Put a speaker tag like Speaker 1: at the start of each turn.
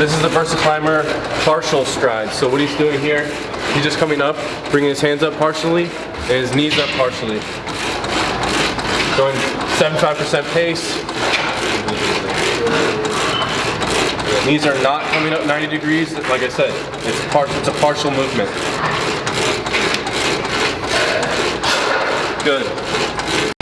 Speaker 1: This is the Versa Climber partial stride. So what he's doing here, he's just coming up, bringing his hands up partially, and his knees up partially. Going 75% pace. Knees are not coming up 90 degrees. Like I said, it's, par it's a partial movement. Good.